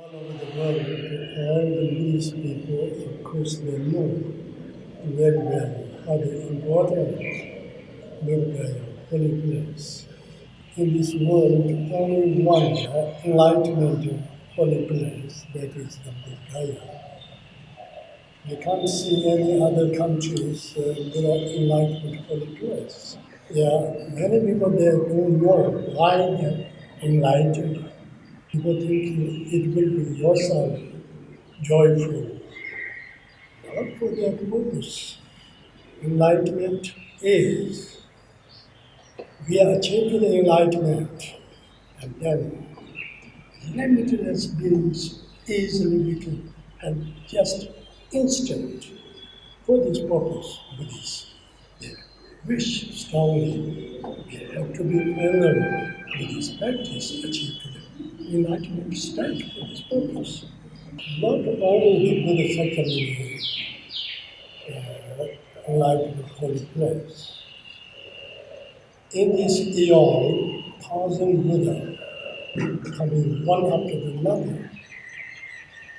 All over the world, all the Buddhist people, of course, they know very well how important Buddha holy place. In this world, only one enlightenment holy place, that is the Buddha. You can't see any other countries uh, without enlightenment holy place. Yeah, many people there don't know why they're enlightened. People think it will be yourself joyful. Not for that purpose. Enlightenment is we achieve the enlightenment and then limitless beings easily we and just instant for this purpose, Buddhists. They wish strongly we have to be alone with this practice achieve the enlightenment state for this purpose. Not only the Buddha Sakyamuni uh, enlightenment holy place. In this eon, thousand Buddha coming one after another,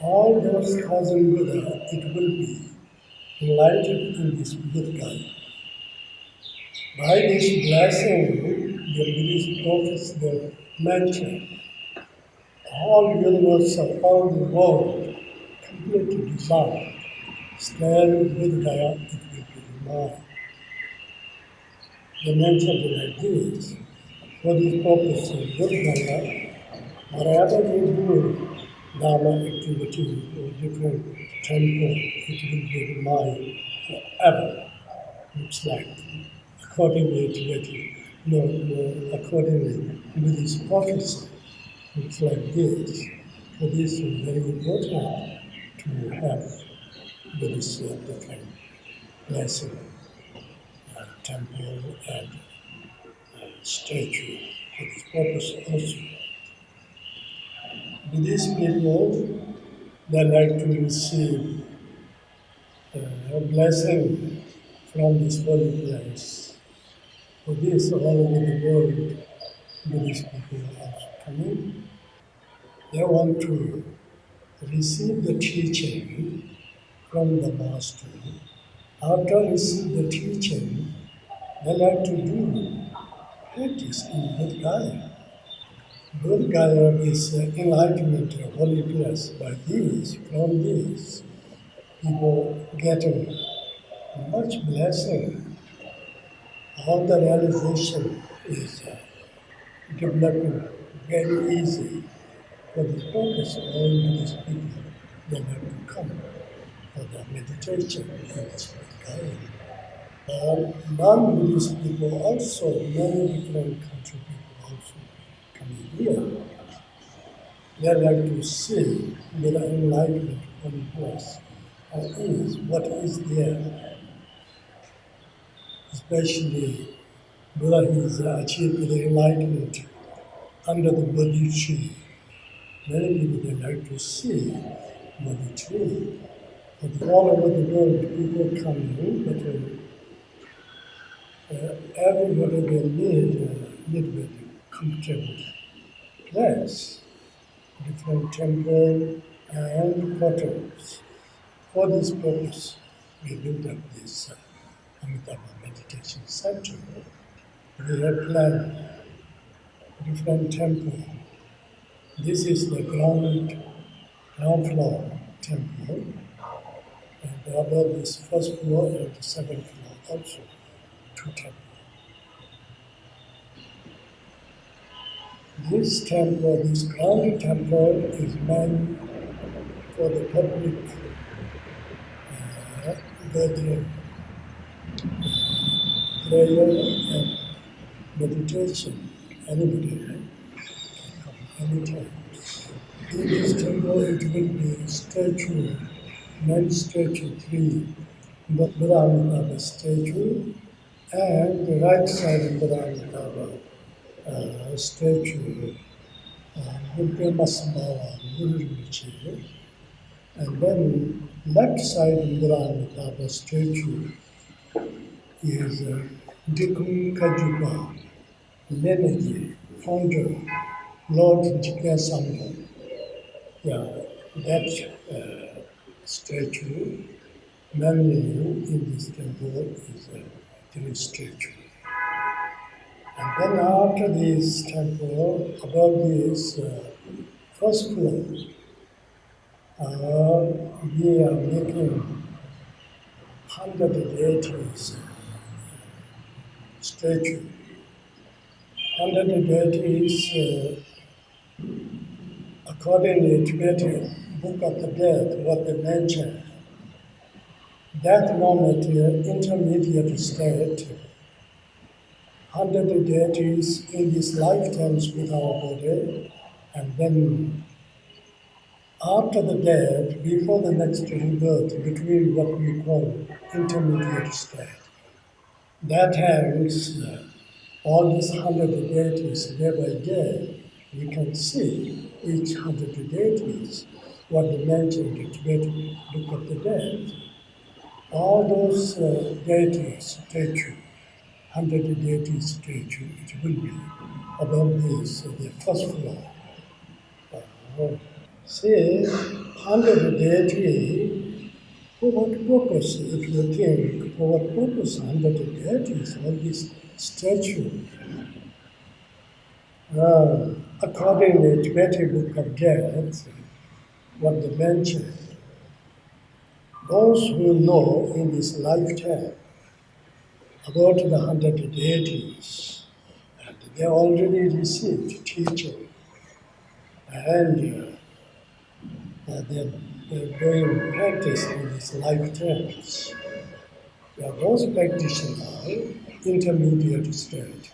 all those thousand Buddha, it will be enlightened in this Buddha. By this blessing, the Buddhist prophets the mantra, all universe of all the world completely dissolved. Stand with it will be mine. The mantra like this, for this purpose of Buddha Gaya, whatever we do, Dharma activity or different temple, it will be mine forever. Looks like accordingly to what no, no, accordingly with this prophecy. Looks like this. So this is very important to have this uh, different blessing, uh, temple and uh, statue for this purpose also. Buddhist people, they like to receive uh, a blessing from this holy place. For this, all over the world, Buddhist people are coming. They want to receive the teaching from the Master. After receive the teaching, they like to do practice in Bodh Gaya. Is enlightenment, a holy place. By these, from these. people getting much blessing. All the realization is uh, developing very easy. For the focus all these people, they have come for the meditation in. Uh, non-Buddhist people also, many different country people also coming here. They like to see the enlightenment on place. How is, what is there. Especially Buddha has achieved the enlightenment under the Bodhi tree. Many people they like to see Bodhi tree. But all over the world, people come in, but uh, uh, everybody they need a little bit comfortable place, different temple and quarters. For this purpose, we built up this uh, Amitabha Meditation Center. We have planned different temple. This is the ground, ground floor temple, and above this first floor and the second floor also two temples. This temple, this ground temple is meant for the public uh, prayer and meditation. Anybody anytime. In this temple, it will be statue, main statue three, the Buddha Amitabha statue, and the right side Amitabha uh, statue, uh, Padmasambhava, Guru Rinpoche, and then left side of Buddha Amitabha statue is uh, Drikung Kagyupa, Lenaji, founder, Lord Sangha. yeah, that uh, statue, mainly in this temple, is a three statue. And then after this temple, above this uh, first floor, uh, we are making hundred deities statue. Hundred deities, uh, according to Tibetan Book of the Dead, what they mention, that moment, uh, intermediate state, hundred deities in this lifetimes with our body, and then after the death, before the next rebirth, between what we call intermediate state. That hangs uh, all these hundred deities day by day. We can see each hundred deities, what they mentioned in Tibetan Book of the Dead. All those uh, deities statue, hundred deities statue, it will be above this, uh, the first floor. Uh, See, under the deity, for what purpose, if you think, for what purpose under the deities, all this statue? Uh, according to the Tibetan Book of Death, what they mention, those who know in this lifetime about the hundred deities, and they already received teaching, and uh, they're, they're doing practice in these lifetimes. Yeah, those practitioners, are intermediate state,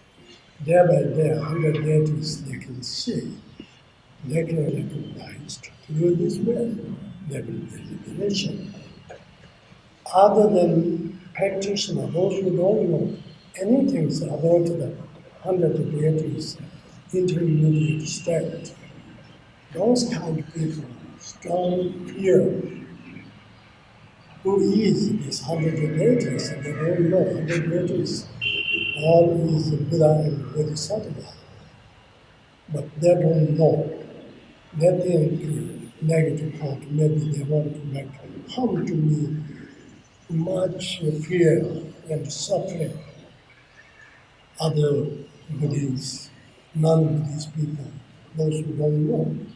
day by day, hundred deities they can see, they can recognize through this way, there will be liberation. Other than practitioner, those who don't know anything about the hundred deities, intermediate state, those kind of people strong fear. Who is this hundred deities? They don't know hundred deities. All is Buddha and Bodhisattva. But they don't know. They think negative thought, maybe they want to make harm to me. Much fear and suffering. Other Buddhists, non-Buddhist people, those who don't know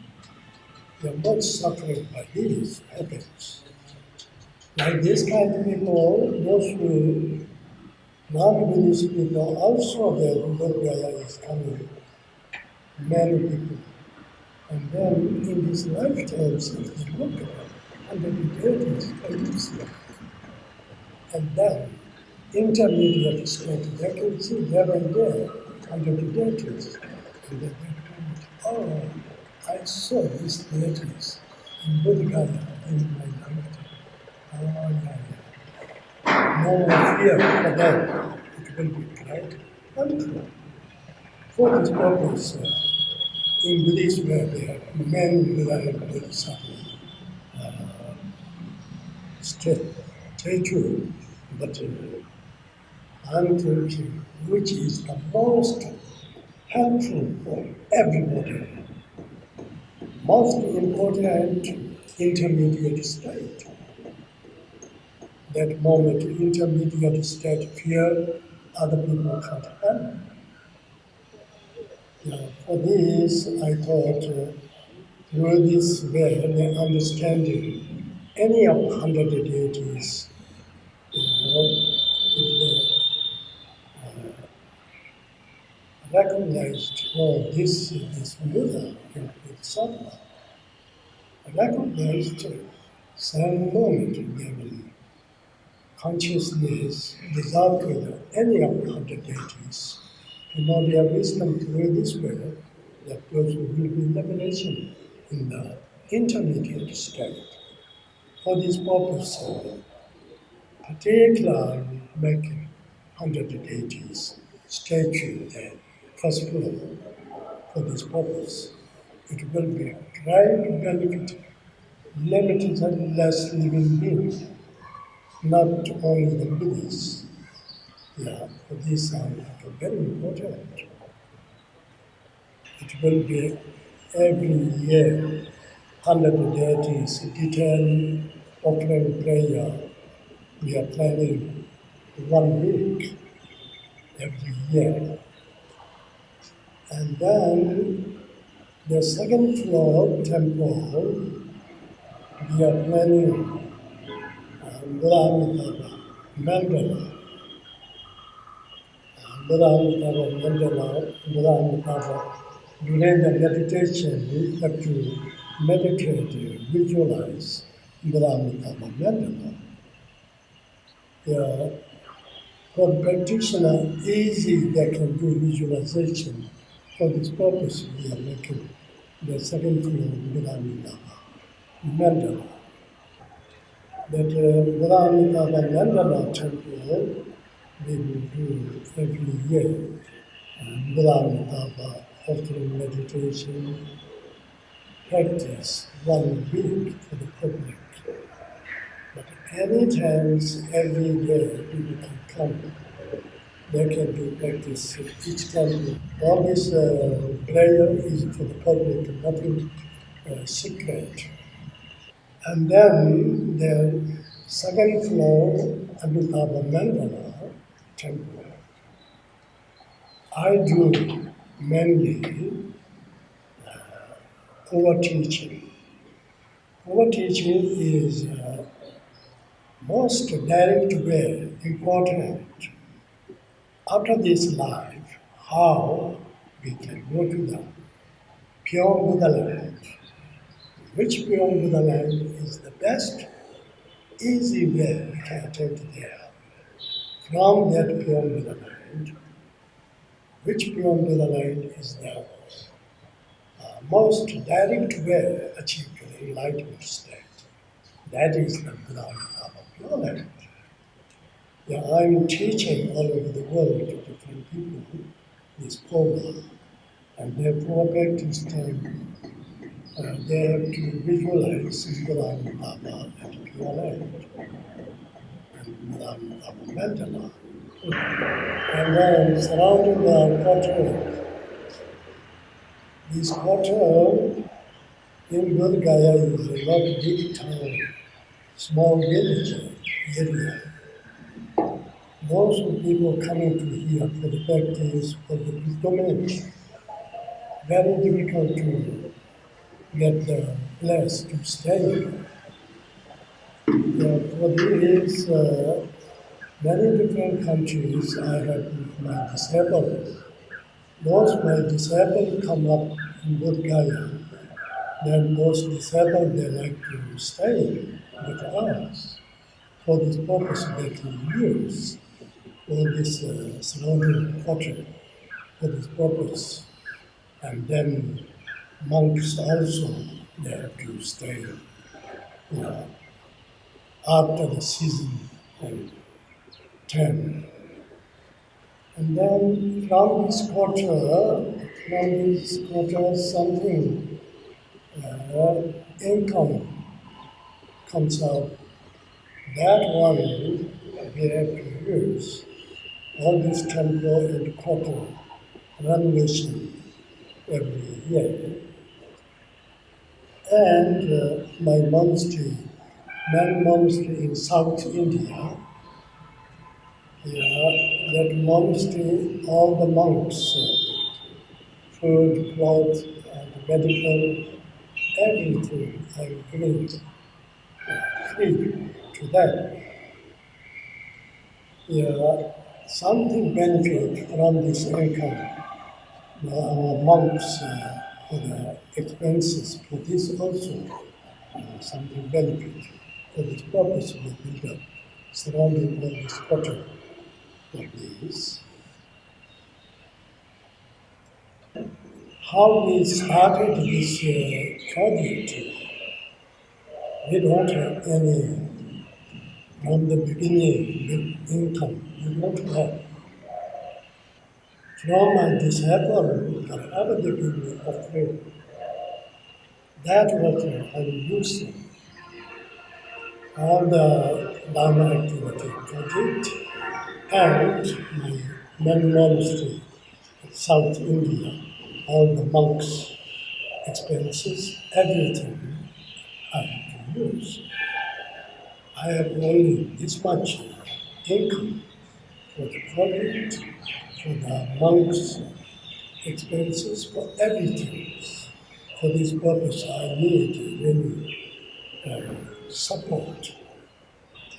they're not suffering by these habits. Like this kind of people, those who non-Buddhist people also their Bodhgaya is coming. Many people. And then in this lifetimes, if they look at under the deities, And then intermediate state, they can see there and there under the deities. And they come, oh, I saw these deities in Bodhgaya in my lifetime. Oh, yeah, more fear for them. It will be quite wonderful. For this purpose, uh, in Buddhism, where they have men and Bodhisattva uh, statue, but uh, thinking which is the most helpful for everybody most important intermediate state. That moment, intermediate state, fear other people can't handle. Now, for this, I thought uh, through this way, the understanding any of hundred deities, you know, if they uh, recognized, oh, this is Buddha, Sattva, recognized some moment given consciousness dissolved with any of the hundred deities to know their wisdom through this way, that those will be liberation in the intermediate state. For this purpose, particularly making hundred deities statue there, first floor, for this purpose it will be to benefit limited and less living beings, not only the Buddhists. Yeah, for this are very important. It will be every year hundred deities, detailed offering prayer. We are planning one week every year. And then the second floor temple, we are planning Mula Mandala. Buddha Mandala, Buddha During the meditation, we have to meditate, visualize Buddha Mandala. Yeah. For practitioner, easy they can do visualization. For this purpose, we are making the second floor Buddha Mandala. That Buddha Mandala temple, we will do every year. Brahmatapa, offering meditation, practice one week for the public. But any times, every day, people can come. They can do practice each time. All this uh, prayer is for the public, nothing uh, secret. And then the second floor, Amitabha Mandala temple. I do mainly uh, over teaching. Over teaching is uh, most direct way important after this life, how we can go to the pure Buddha land. Which beyond the land is the best, easy way we can attain there. From that beyond the land, which beyond the light is the uh, most direct way achieved the enlightenment state. That is the Buddha of pure light. Yeah, I'm teaching all over the world to different people this program, and their therefore practice time uh, they have to visualize Buddha Baba and pure light and Baba Mandala and then surrounding the quarter. This quarter in Bodh is a not big town, small village area. Most of people coming to here for the practice, for the pilgrimage. Very difficult to get the place to stay. Yeah, for this, uh, many different countries I have my disabled. Those my disabled come up in Bodh Gaya, then those disabled they like to stay with us. For this purpose they can use all this uh, surrounding quarter for this purpose. And then monks also they have to stay you know, after the season and 10. And then from this quarter, from this quarter, something, uh, income comes out. That one we have to use. All this temple and quarter renovation every year. And uh, my monastery, main monastery in South India, yeah, that monastery, all the monks, uh, food, clothes, and medical, everything I'm uh, free to them. Yeah, something benefit from this income. Uh, our monks uh, for the expenses for this also uh, something benefit. For this purpose we build up surrounding all this quarter like this. How we started this uh, project, we don't have any, from the beginning, income, we don't have. From my disciple, whatever they give me of faith, that what I'm using, all the Dharma activity project, and my main monastery, South India, all the monks' expenses, everything I have to use. I have only this much income for the project, for the monks' expenses, for everything. For this purpose, I need really uh, support.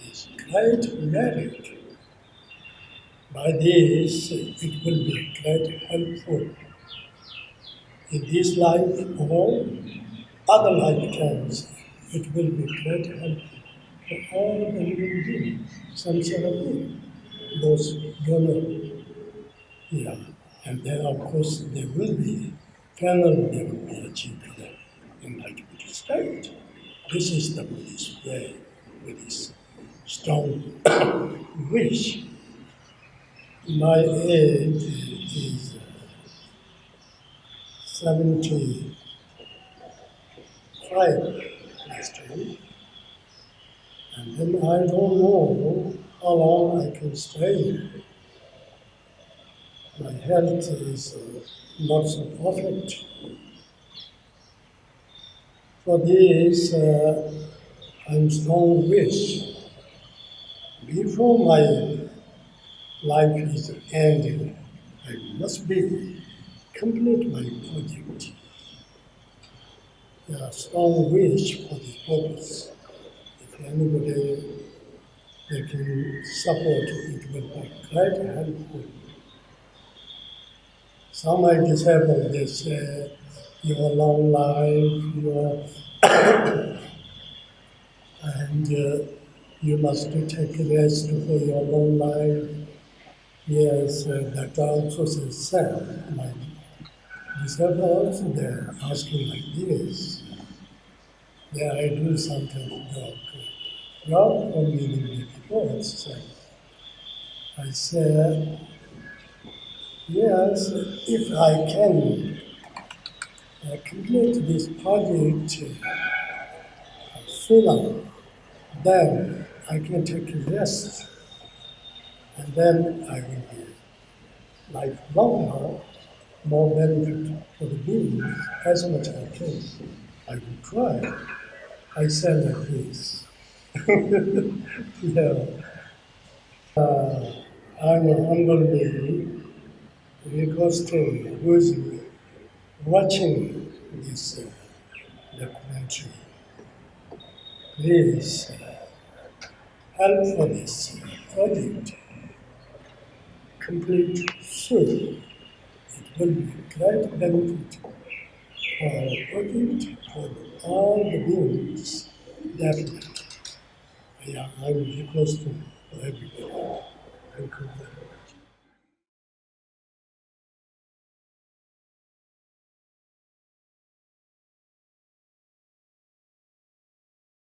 This great merit. By this, it will be great helpful in this life or other lifetimes. It will be great help for all the living beings, samsara beings, those Yeah, and then of course there will be, finally there will be achieved in enlightenment state. This is the Buddhist way, Buddhist strong wish. My age is uh, 75 last year. And then I don't know how long I can stay. My health is uh, not so perfect. For this, uh, I'm strong wish. Before my life is ending, I must be complete my project. Are strong wish for this purpose. If anybody they can support, it will be quite helpful. Some are disabled, they your long life, your and uh, you must take rest for your long life. Yes, uh, that also says sad. My disabled, they're asking like this. Then I do something work. Not for meaning reports. So I said, yes, if I can complete this project uh, sooner, then I can take a rest, and then I will be lifelong more benefit for the beings as much as I can. I will try. I said like this. yeah. Uh, I'm humbly requesting who's watching this uh, documentary. Please uh, help for this project. Complete soon. It will be great benefit for our project, for all the beings, definitely. Yeah, I will request to everybody.